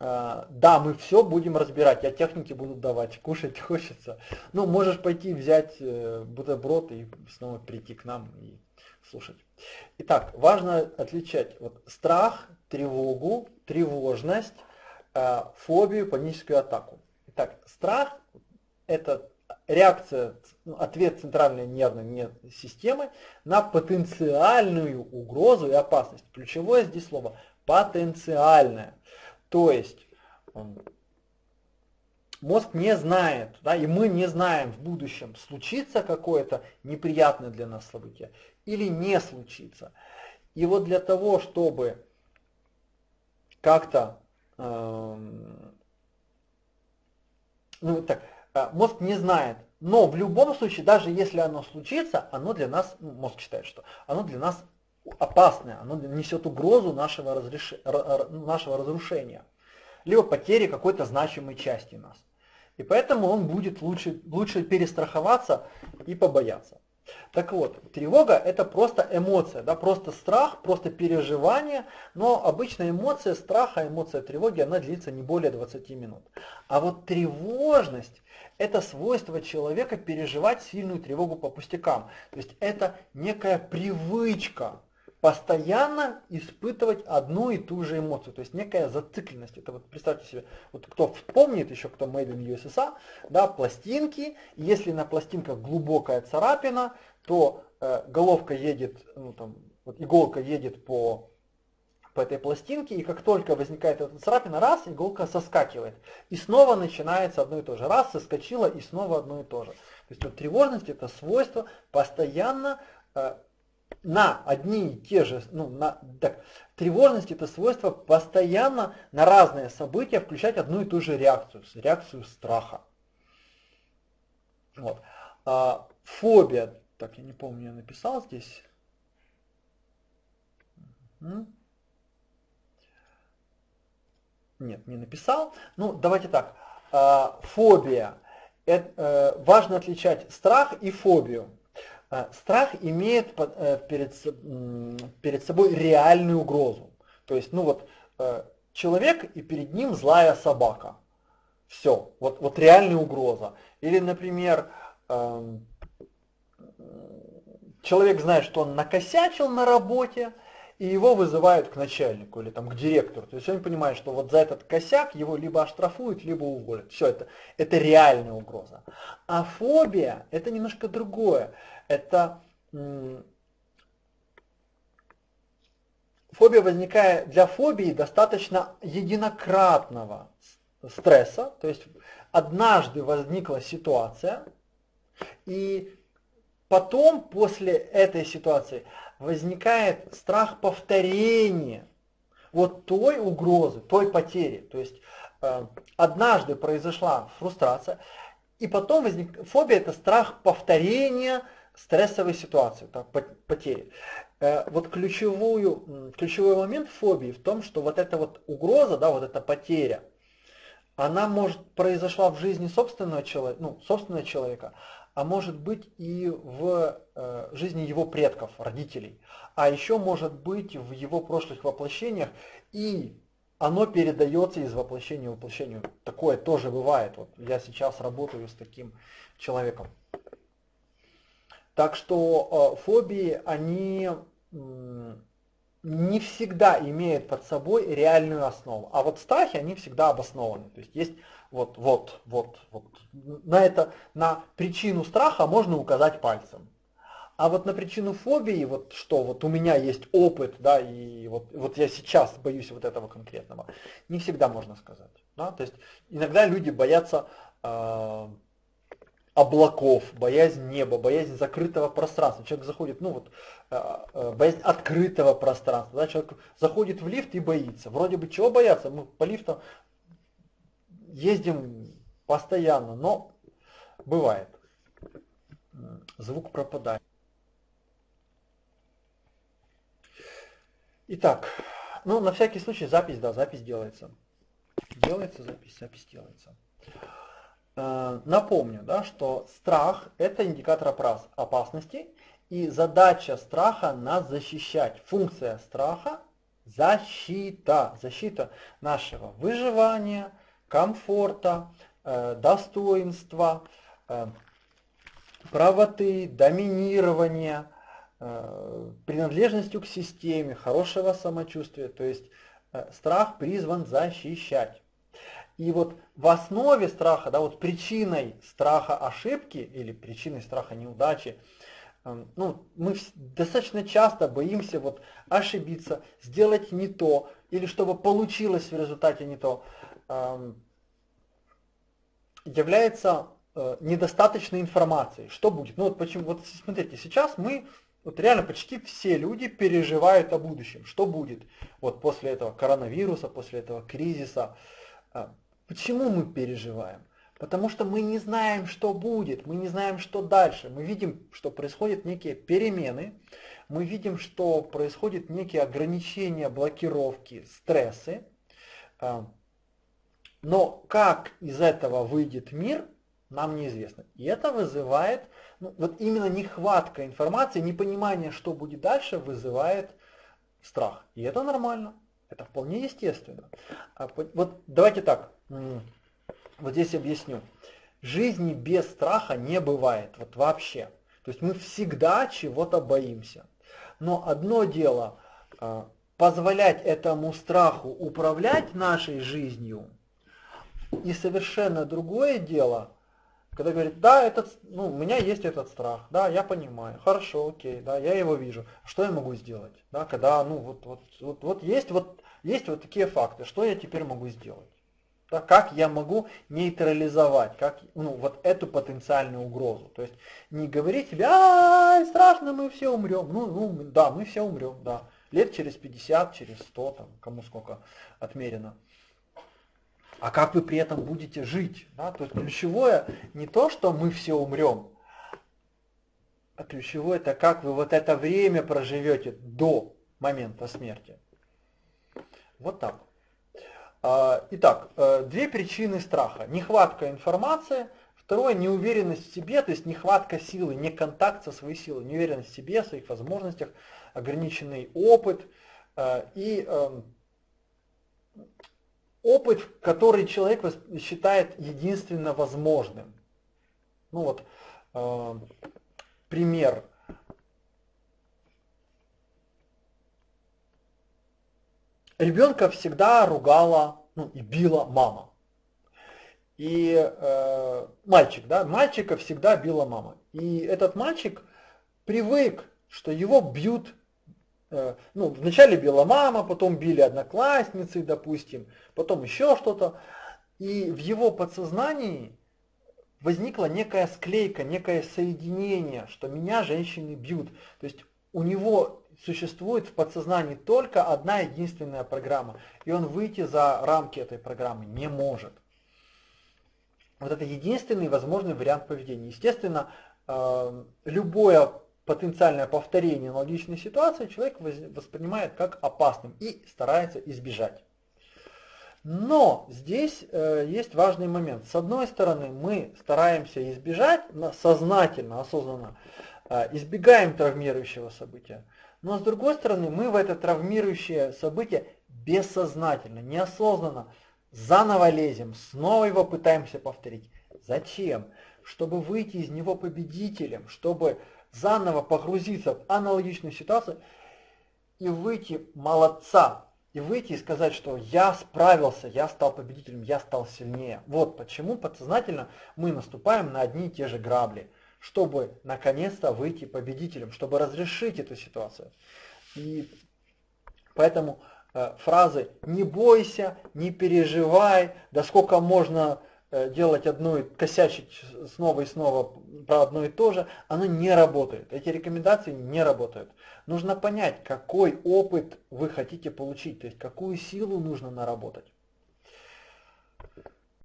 э, да, мы все будем разбирать, я техники буду давать, кушать хочется. Ну, можешь пойти взять э, бутерброд и снова прийти к нам и слушать. Итак, важно отличать вот, страх, тревогу, тревожность, э, фобию, паническую атаку. Итак, страх – это реакция, ну, ответ центральной нервной системы на потенциальную угрозу и опасность. Ключевое здесь слово потенциальное. То есть мозг не знает, да, и мы не знаем в будущем, случится какое-то неприятное для нас событие или не случится. И вот для того, чтобы как-то, э, ну так, мозг не знает, но в любом случае, даже если оно случится, оно для нас, ну, мозг считает, что оно для нас опасное, оно несет угрозу нашего, разреш... нашего разрушения, либо потери какой-то значимой части нас. И поэтому он будет лучше, лучше перестраховаться и побояться. Так вот, тревога это просто эмоция, да, просто страх, просто переживание, но обычная эмоция страха, эмоция тревоги, она длится не более 20 минут. А вот тревожность это свойство человека переживать сильную тревогу по пустякам. То есть это некая привычка, постоянно испытывать одну и ту же эмоцию, то есть некая зацикленность. Это вот представьте себе, вот кто вспомнит еще, кто Made in USSR, да, пластинки, если на пластинках глубокая царапина, то э, головка едет, ну там, вот иголка едет по, по этой пластинке, и как только возникает эта царапина, раз, иголка соскакивает. И снова начинается одно и то же. Раз, соскочила, и снова одно и то же. То есть вот тревожность это свойство постоянно э, на одни и те же, ну, на, так, тревожность это свойство постоянно на разные события включать одну и ту же реакцию, реакцию страха. Вот. А, фобия, так я не помню, я написал здесь. Нет, не написал. Ну, давайте так. А, фобия. Это, э, важно отличать страх и фобию. А, страх имеет э, перед, перед собой реальную угрозу. То есть, ну вот, э, человек и перед ним злая собака. Все, вот, вот реальная угроза. Или, например, эм, человек знает, что он накосячил на работе, и его вызывают к начальнику или там к директору. То есть он понимает, что вот за этот косяк его либо оштрафуют, либо уволят. Все это, это реальная угроза. А фобия это немножко другое это фобия возникает, для фобии достаточно единократного стресса, то есть однажды возникла ситуация, и потом после этой ситуации возникает страх повторения вот той угрозы, той потери. То есть э, однажды произошла фрустрация, и потом возник фобия это страх повторения стрессовой ситуации, так, потери. Э, вот ключевую, ключевой момент фобии в том, что вот эта вот угроза, да, вот эта потеря, она может произошла в жизни собственного человека, ну, собственного человека, а может быть и в э, жизни его предков, родителей. А еще может быть в его прошлых воплощениях, и оно передается из воплощения в воплощение. Такое тоже бывает. Вот я сейчас работаю с таким человеком. Так что э, фобии, они не всегда имеют под собой реальную основу. А вот страхи, они всегда обоснованы. То есть есть вот, вот, вот, вот. На, это, на причину страха можно указать пальцем. А вот на причину фобии, вот что, вот у меня есть опыт, да, и вот, вот я сейчас боюсь вот этого конкретного, не всегда можно сказать. Да? То есть иногда люди боятся э, облаков, боязнь неба, боязнь закрытого пространства. Человек заходит, ну вот, э, боязнь открытого пространства. Да? Человек заходит в лифт и боится. Вроде бы чего бояться? Мы по лифтам ездим постоянно, но бывает. Звук пропадает. Итак, ну на всякий случай запись, да, запись делается. Делается запись, запись делается. Э, напомню, да, что страх – это индикатор опасности, и задача страха – нас защищать. Функция страха – защита, защита нашего выживания, комфорта, э, достоинства, э, правоты, доминирования, э, принадлежностью к системе, хорошего самочувствия. То есть страх призван защищать. И вот в основе страха, да, вот причиной страха ошибки или причиной страха неудачи, ну, мы достаточно часто боимся вот ошибиться, сделать не то, или чтобы получилось в результате не то является э, недостаточной информацией. Что будет? Ну вот почему, вот смотрите, сейчас мы, вот реально почти все люди переживают о будущем. Что будет вот после этого коронавируса, после этого кризиса. Почему мы переживаем? Потому что мы не знаем, что будет, мы не знаем, что дальше. Мы видим, что происходят некие перемены, мы видим, что происходят некие ограничения, блокировки, стрессы. Э, но как из этого выйдет мир, нам неизвестно. И это вызывает, ну, вот именно нехватка информации, непонимание, что будет дальше, вызывает страх. И это нормально, это вполне естественно. А вот давайте так, вот здесь объясню. Жизни без страха не бывает, вот вообще. То есть мы всегда чего-то боимся. Но одно дело а, позволять этому страху управлять нашей жизнью, и совершенно другое дело, когда говорит, да, этот, ну, у меня есть этот страх, да, я понимаю, хорошо, окей, да, я его вижу, что я могу сделать, да, когда, ну, вот, вот, вот, вот есть вот, есть вот такие факты, что я теперь могу сделать, как я могу нейтрализовать, как, ну, вот эту потенциальную угрозу, то есть не говорить тебе, а, страшно, мы все умрем, ну, ну, да, мы все умрем, да, лет через 50, через 100, там, кому сколько отмерено, а как вы при этом будете жить. Да? То есть ключевое не то, что мы все умрем, а ключевое это как вы вот это время проживете до момента смерти. Вот так. А, итак, э, две причины страха. Нехватка информации, второе неуверенность в себе, то есть нехватка силы, не контакт со своей силой, неуверенность в себе, в своих возможностях, ограниченный опыт э, и эм, опыт, который человек считает единственно возможным. Ну вот, э, пример. Ребенка всегда ругала ну, и била мама. И э, мальчик, да, мальчика всегда била мама. И этот мальчик привык, что его бьют Э, ну, вначале била мама, потом били одноклассницы, допустим, потом еще что-то. И в его подсознании возникла некая склейка, некое соединение, что меня женщины бьют. То есть у него существует в подсознании только одна единственная программа, и он выйти за рамки этой программы не может. Вот это единственный возможный вариант поведения. Естественно, э, любое потенциальное повторение аналогичной ситуации человек воспринимает как опасным и старается избежать. Но здесь э, есть важный момент. С одной стороны, мы стараемся избежать сознательно, осознанно, избегаем травмирующего события. Но с другой стороны, мы в это травмирующее событие бессознательно, неосознанно заново лезем, снова его пытаемся повторить. Зачем? Чтобы выйти из него победителем, чтобы заново погрузиться в аналогичную ситуацию и выйти молодца, и выйти и сказать, что я справился, я стал победителем, я стал сильнее. Вот почему подсознательно мы наступаем на одни и те же грабли, чтобы наконец-то выйти победителем, чтобы разрешить эту ситуацию. И поэтому э, фразы «не бойся», «не переживай», «да сколько можно Э, делать одно и косячить снова и снова про одно и то же, оно не работает. Эти рекомендации не работают. Нужно понять, какой опыт вы хотите получить, то есть какую силу нужно наработать.